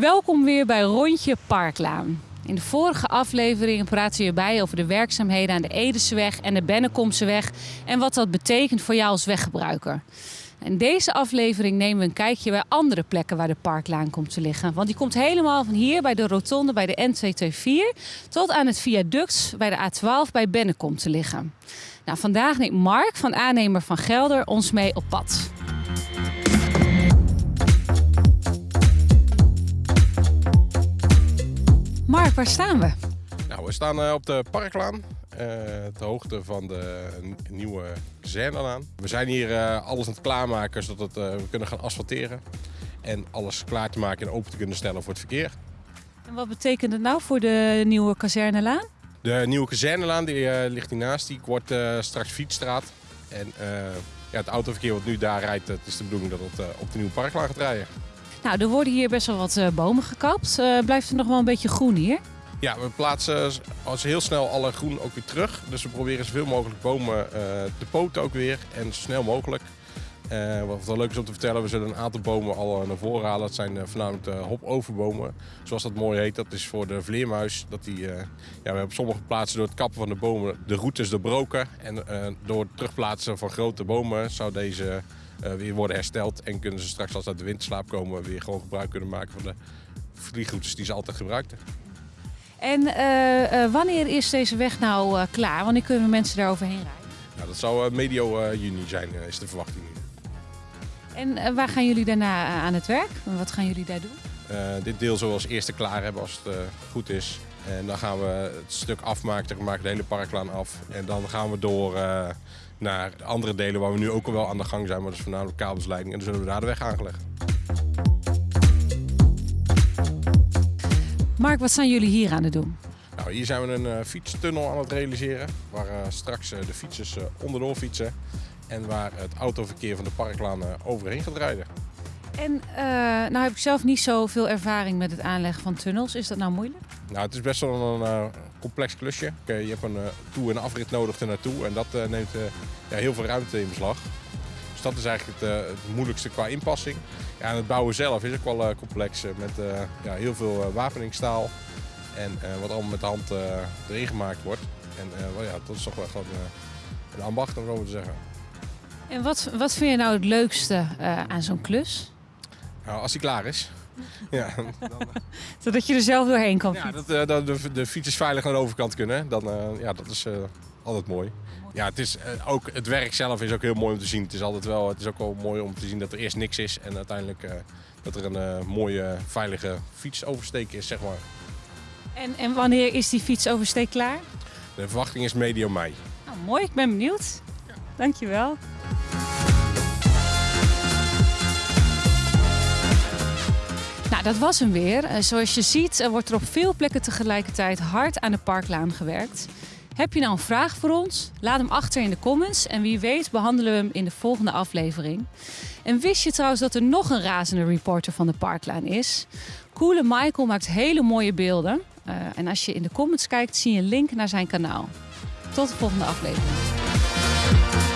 Welkom weer bij Rondje Parklaan. In de vorige aflevering praten we bij over de werkzaamheden aan de Edeseweg en de Bennekomseweg en wat dat betekent voor jou als weggebruiker. In deze aflevering nemen we een kijkje bij andere plekken waar de parklaan komt te liggen. Want die komt helemaal van hier bij de rotonde bij de N224 tot aan het viaduct bij de A12 bij Bennekom te liggen. Nou, vandaag neemt Mark van aannemer van Gelder ons mee op pad. Waar staan we? Nou, we staan eh, op de Parklaan, uh, ter hoogte van de nieuwe kazernelaan. We zijn hier uh, alles aan het klaarmaken zodat we kunnen gaan asfalteren. En alles klaar te maken en open te kunnen stellen voor het verkeer. En wat betekent het nou voor de nieuwe kazernelaan? De nieuwe kazernelaan die, ligt hiernaast, die wordt straks fietsstraat. En ja, het autoverkeer wat nu daar rijdt, het is de bedoeling dat het op de nieuwe Parklaan gaat rijden. Nou, er worden hier best wel wat uh, bomen gekapt. Uh, blijft er nog wel een beetje groen hier? Ja, we plaatsen als heel snel alle groen ook weer terug. Dus we proberen zoveel mogelijk bomen uh, te poten ook weer en zo snel mogelijk. wat wel leuk is om te vertellen, we zullen een aantal bomen al naar voren halen. Dat zijn voornamelijk de hopoverbomen, zoals dat mooi heet. Dat is voor de vleermuis. Dat die, ja, we hebben op sommige plaatsen door het kappen van de bomen de routes doorbroken. En door het terugplaatsen van grote bomen zou deze uh, weer worden hersteld. En kunnen ze straks als ze uit de winterslaap komen weer gewoon gebruik kunnen maken van de vliegroutes die ze altijd gebruikten. En uh, uh, wanneer is deze weg nou klaar? Wanneer kunnen mensen daar overheen rijden? Nou, dat zou medio juni zijn, is de verwachting. En waar gaan jullie daarna aan het werk? Wat gaan jullie daar doen? dit deel zullen we als eerste klaar hebben als het goed is. En dan gaan we het stuk afmaken, we maken de hele parklaan af. En dan gaan we door naar andere delen waar we nu ook al wel aan de gang zijn. Maar dat is voornamelijk kabelsleiding. En dan zullen we daar de weg aangelegd. Mark, wat zijn jullie hier aan het doen? Nou, hier zijn we een uh, fietstunnel aan het realiseren. Waar uh, straks de fietsers onderdoor fietsen. En waar het autoverkeer van de parklaan overheen gaat rijden. En nou heb ik zelf niet zoveel ervaring met het aanleggen van tunnels. Is dat nou moeilijk? Nou, het is best wel een complex klusje. Je hebt een toe- en afrit nodig ernaartoe en dat neemt ja, heel veel ruimte in beslag. Dus dat is eigenlijk het, het moeilijkste qua inpassing. Ja, en het bouwen zelf is ook wel complex met ja, heel veel wapeningstaal. En wat allemaal met de hand erin gemaakt wordt. En well, ja, dat is toch wel gewoon een ambacht om zo te zeggen. En wat, wat vind je nou het leukste aan zo'n klus? Nou, als hij klaar is. Ja, dan, Zodat je er zelf doorheen kan ja, dat, uh, dat de, de fietsers veilig naar de overkant kunnen. Dan, uh, ja, dat is uh, altijd mooi. Ja, het, is, ook, het werk zelf is ook heel mooi om te zien. Het is, altijd wel, het is ook wel mooi om te zien dat er eerst niks is. En uiteindelijk dat er een mooie, veilige fietsoversteek is, zeg maar. En, en wanneer is die fietsoversteek klaar? De verwachting is medio mei. Nou, mooi, ik ben benieuwd. Ja. Dankjewel. Nou, dat was hem weer. Zoals je ziet wordt er op veel plekken tegelijkertijd hard aan de parklaan gewerkt. Heb je nou een vraag voor ons? Laat hem achter in de comments en wie weet behandelen we hem in de volgende aflevering. En wist je trouwens dat er nog een razende reporter van de parklaan is? Coole Michael maakt hele mooie beelden. Uh, en als je in de comments kijkt zie je een link naar zijn kanaal. Tot de volgende aflevering.